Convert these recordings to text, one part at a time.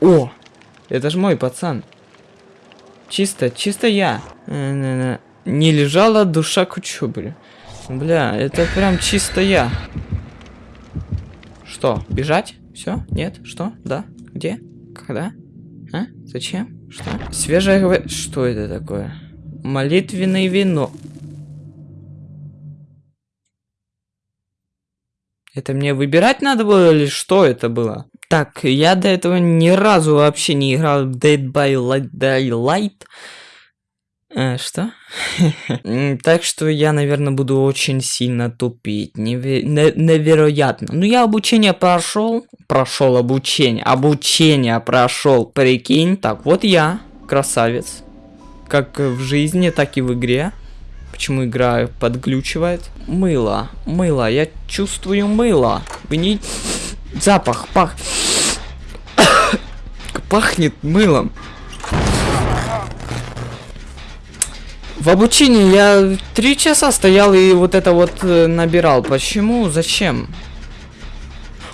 О! Это ж мой пацан. Чисто, чисто я. Э, Не лежала душа к учебе. Бля, это прям чисто я. Что, бежать? Все? Нет? Что? Да? Где? Когда? А? Зачем? Что? Свежее гва- Что это такое? Молитвенное вино. Это мне выбирать надо было или что это было? Так, я до этого ни разу вообще не играл в Dead by Light- Daylight. Э, что? Так что я, наверное, буду очень сильно тупить. Неве- не- невероятно. Ну, я обучение прошел. Прошел обучение. Обучение прошел, прикинь. Так, вот я, красавец. Как в жизни, так и в игре. Почему игра подглючивает? Мыло, мыло, я чувствую мыло. Вы не... Запах, пах... Пахнет мылом. В обучении я три часа стоял и вот это вот э, набирал. Почему? Зачем?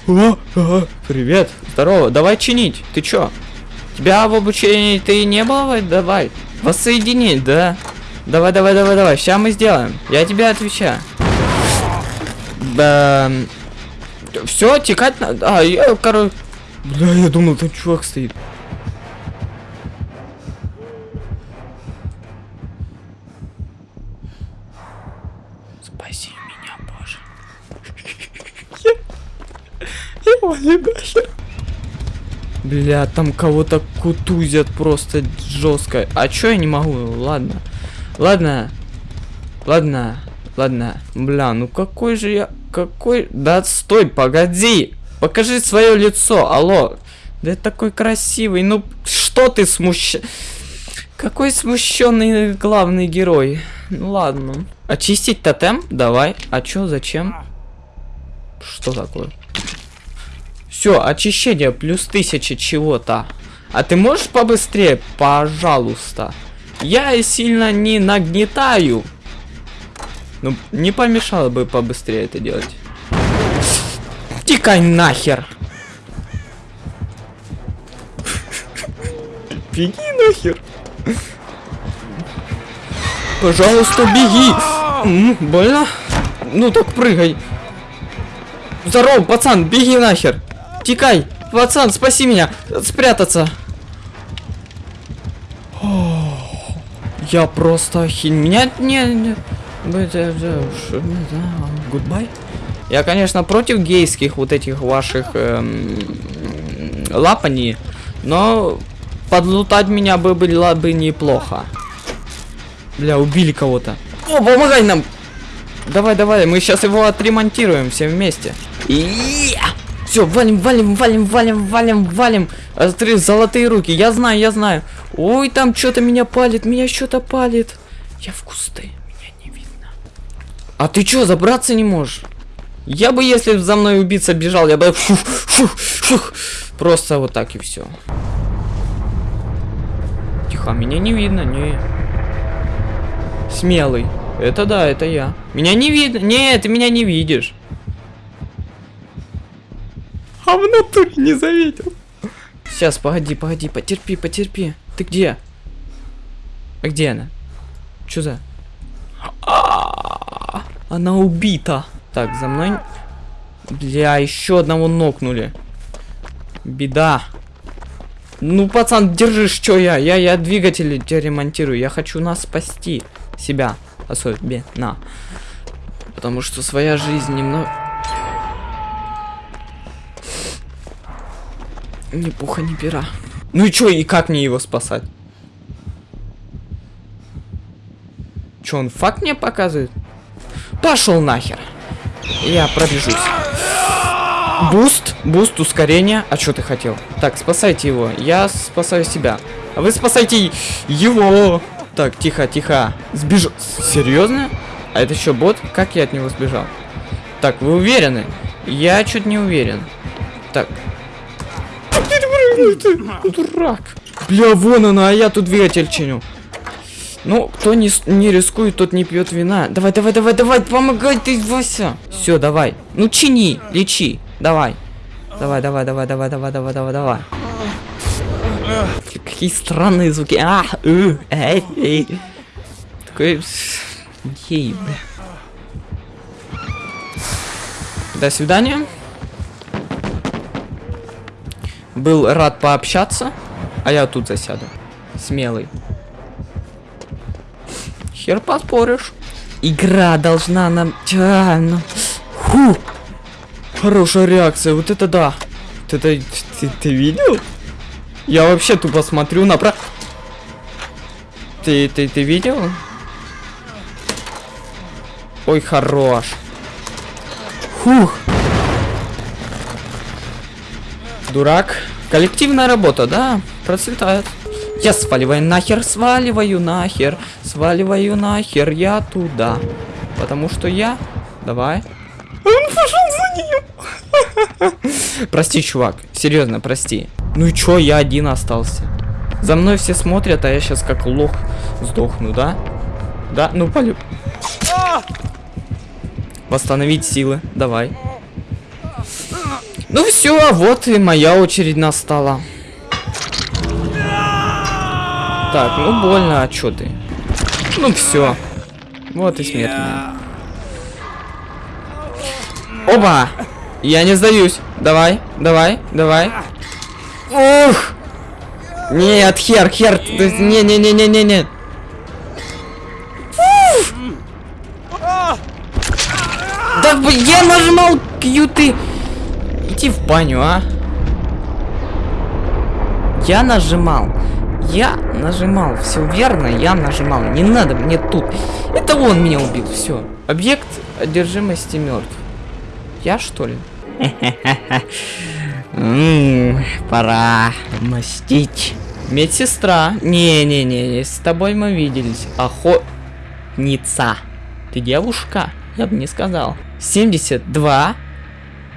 О, о, привет, здорово, давай чинить. Ты чё? Тебя в обучении ты не было? Давай. Воссоединить, да? Давай, давай, давай, давай. Сейчас мы сделаем. Я тебе отвечаю. Да. Все, текать надо. А, я, короче. Бля, я думал, там чувак стоит. Спаси меня, Боже. Я не нахер. Бля, там кого-то кутузят просто жестко. А чё я не могу? Ладно. Ладно. Ладно. Ладно. Бля, ну какой же я... Какой... Да стой, погоди. Покажи свое лицо. Алло. Да это такой красивый. Ну, что ты смущ... Какой смущенный главный герой. Ну ладно. Очистить тотем? Давай. А чё, зачем? Что такое? Все, очищение плюс тысяча чего-то. А ты можешь побыстрее, пожалуйста? Я сильно не нагнетаю. Ну, не помешало бы побыстрее это делать. Тикай нахер. Беги нахер. Пожалуйста, беги. Больно? Ну так прыгай. Здорово, пацан, беги нахер. Тикай, пацан, спаси меня. Спрятаться. О, Я просто охин... Меня не... не- Goodbye. Я, конечно, против гейских вот этих ваших эм, лапаний, но подлутать меня бы было бы неплохо. Бля, убили кого-то. О, помогай нам! Давай, давай, мы сейчас его отремонтируем все вместе. И все, валим, валим, валим, валим, валим, валим. А, смотри, золотые руки. Я знаю, я знаю. Ой, там что-то меня палит, меня что-то палит. Я в кусты. А ты что, забраться не можешь? Я бы, если за мной убийца бежал, я бы фу, фу, фу, просто вот так и все. Тихо, меня не видно, не. Смелый. Это да, это я. Меня не видно. Нет, ты меня не видишь. А в натуре не заметил. Сейчас, погоди, погоди, потерпи, потерпи. Ты где? А где она? Чё за? Она убита. Так, за мной. Бля, еще одного нокнули. Беда. Ну, пацан, держишь, что я? Я, я двигатели тебе ремонтирую. Я хочу нас спасти. Себя. Особенно. Потому что своя жизнь немного... Ни пуха, ни пера. Ну и чё, и как мне его спасать? Чё, он факт мне показывает? Пошел нахер. Я пробежусь. Boost, boost, ускорение. А что ты хотел? Так, спасайте его. Я спасаю себя. А вы спасайте его. Так, тихо, тихо. Сбежал. Серьезно? А это что, бот? Как я от него сбежал? Так, вы уверены? Я чуть не уверен. Так. Дурак. Бля, вон она, а я тут двигатель чиню. Ну, кто не, не рискует, тот не пьет вина. Давай, давай, давай, давай, помогай ты, Вася. Все, давай. Ну, чини, лечи. Давай. Давай, давай, давай, давай, давай, давай, давай, давай. Какие странные звуки. А, э, эй, эй. Такой... Ей, бля. До свидания. Был рад пообщаться, а я тут засяду. Смелый. Хер поспоришь. Игра должна нам... А, ну... Фу! Хорошая реакция, вот это да. Вот это... Ты, ты видел? Я вообще тупо смотрю на про... Ты, ты, ты видел? Ой, хорош. Фух. Дурак. Коллективная работа, да, процветает. Я сваливаю нахер, сваливаю нахер, сваливаю нахер, я туда. Потому что я... Давай. Он пошел за ним. прости, чувак. Серьезно, прости. Ну и чё, я один остался. За мной все смотрят, а я сейчас как лох сдохну, да? Да, ну полю. Восстановить силы, давай. Ну все, вот и моя очередь настала. Так, ну больно, а чё ты? Ну все. Вот и смерть Оба! Я не сдаюсь. Давай, давай, давай. Ух! Нет, хер, хер. Не-не-не-не-не-не. Да, я нажимал Q ты. Иди в баню, а. Я нажимал. Я нажимал. Все верно, я нажимал. Не надо мне тут. Это он меня убил. Все. Объект одержимости мертв. Я что ли? Пора мстить. Медсестра. Не-не-не, с тобой мы виделись. Охотница. Ты девушка? Я бы не сказал. 72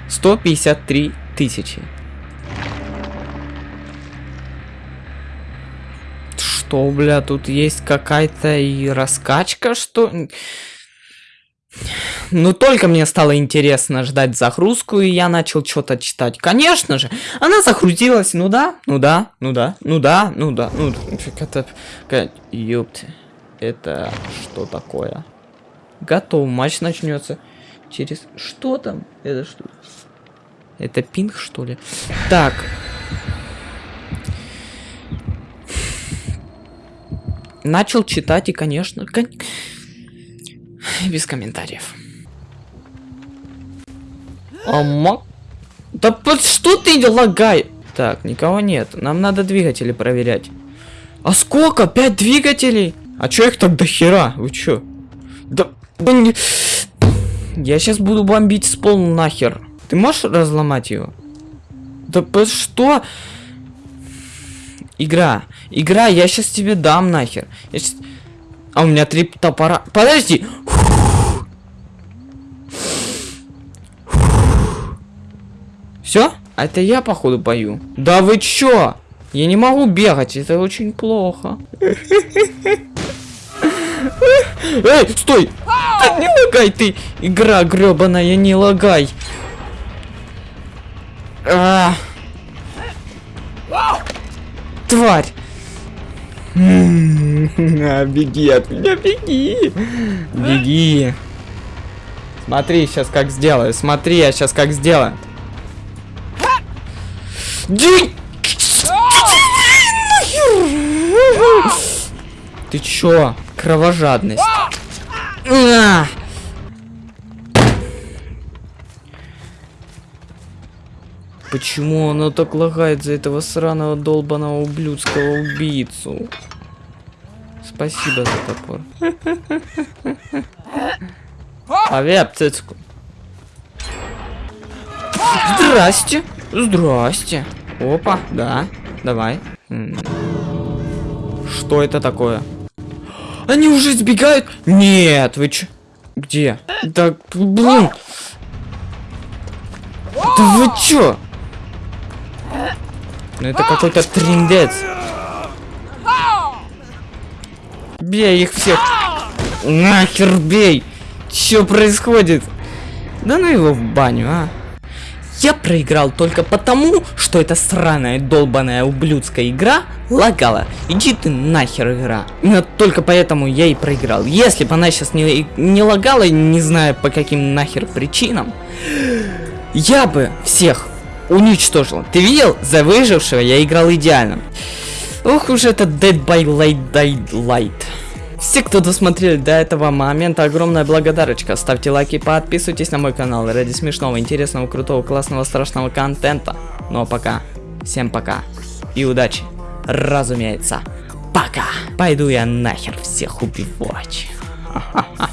153 тысячи. Что, бля, тут есть какая-то и раскачка, что... Ну, только мне стало интересно ждать загрузку, и я начал что-то читать. Конечно же, она загрузилась, ну да, ну да, ну да, ну да, ну да, ну... Это... Ёпты, это что такое? Готов, матч начнется через... Что там? Это что? Это пинг, что ли? Так. Начал читать и, конечно... Кон... Без комментариев. Ама... Да под что ты лагай? Так, никого нет. Нам надо двигатели проверять. А сколько? Пять двигателей? А чё их так до хера? Вы чё? Да... Я сейчас буду бомбить с пол нахер. Ты можешь разломать его? Да по что? Игра. Игра, я сейчас тебе дам нахер. Я сейчас... А у меня три топора. Подожди! Все? А это я, походу, пою. Да вы чё? Я не могу бегать, это очень плохо. Эй, стой! Не лагай ты! Игра гребаная, не лагай! А, беги от меня, беги! Беги! Смотри, сейчас как сделаю. Смотри, я сейчас как сделаю. Ты чё? Кровожадность. Почему оно так лагает за этого сраного долбаного ублюдского убийцу? Спасибо за топор. Авиа птицку. Здрасте. Здрасте. Опа, да. Давай. Что это такое? Они уже сбегают? Нет, вы чё? Где? Да, блин. Да вы чё? Ну это какой-то триндец. Бей их всех. Нахер бей. Что происходит? Да ну его в баню, а. Я проиграл только потому, что эта сраная долбаная ублюдская игра лагала. Иди ты нахер игра. Именно только поэтому я и проиграл. Если бы она сейчас не, не лагала, не знаю по каким нахер причинам, я бы всех уничтожил. Ты видел? За выжившего я играл идеально. Ох уж это Dead by Light Daylight. Все, кто досмотрели до этого момента, огромная благодарочка. Ставьте лайки, подписывайтесь на мой канал ради смешного, интересного, крутого, классного, страшного контента. Ну а пока, всем пока и удачи, разумеется. Пока. Пойду я нахер всех убивать. Ха-ха-ха.